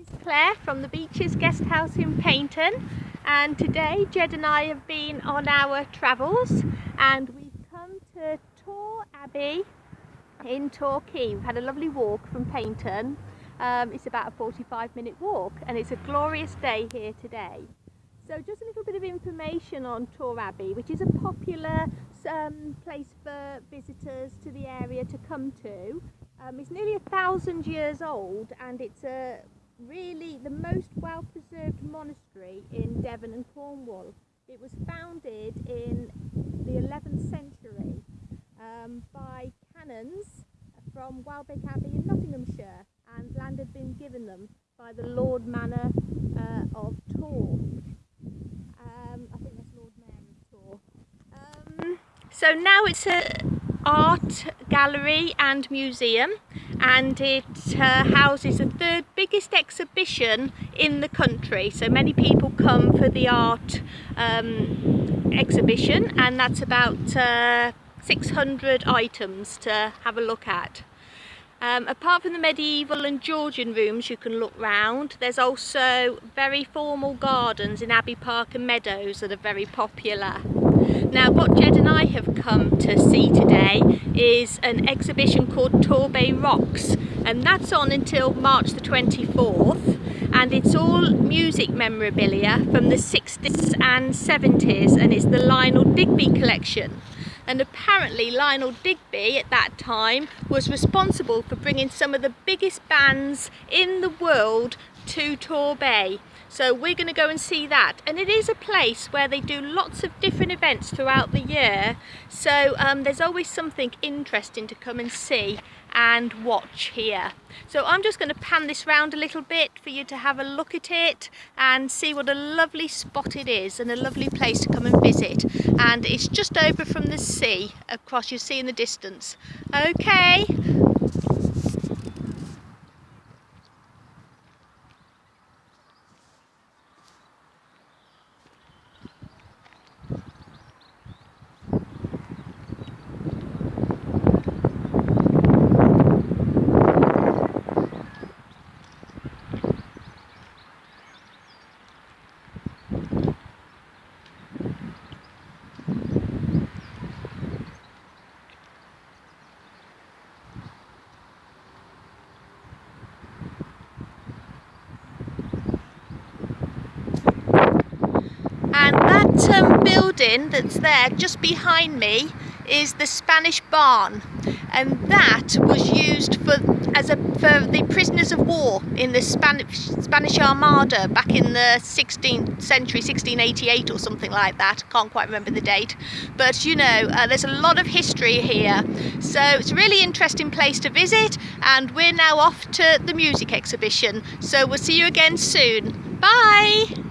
is Claire from the Beaches Guest House in Paignton and today Jed and I have been on our travels and we've come to Torre Abbey in Torquay. We've had a lovely walk from Paignton. Um, it's about a 45 minute walk and it's a glorious day here today. So just a little bit of information on Torre Abbey which is a popular um, place for visitors to the area to come to. Um, it's nearly a thousand years old and it's a really the most well preserved monastery in Devon and Cornwall. It was founded in the 11th century um, by canons from Welbeck Abbey in Nottinghamshire and land had been given them by the Lord Manor uh, of Torre. Um, I think that's Lord Mayor of Torre. Um, so now it's a art gallery and museum and it uh, houses the third biggest exhibition in the country so many people come for the art um, exhibition and that's about uh, 600 items to have a look at. Um, apart from the medieval and Georgian rooms you can look round, there's also very formal gardens in Abbey Park and Meadows that are very popular. Now what Jed and I have come to see today is an exhibition called Torbay Rocks and that's on until March the 24th and it's all music memorabilia from the 60s and 70s and it's the Lionel Digby collection and apparently Lionel Digby at that time was responsible for bringing some of the biggest bands in the world to Torbay. So we're going to go and see that. And it is a place where they do lots of different events throughout the year. So um, there's always something interesting to come and see and watch here. So I'm just going to pan this round a little bit for you to have a look at it and see what a lovely spot it is and a lovely place to come and visit. And it's just over from the sea across you see in the distance. Okay. and that um, building that's there just behind me is the Spanish barn. And that was used for as a for the prisoners of war in the Spanish Spanish Armada back in the 16th century 1688 or something like that. Can't quite remember the date. But you know uh, there's a lot of history here. So it's a really interesting place to visit and we're now off to the music exhibition. So we'll see you again soon. Bye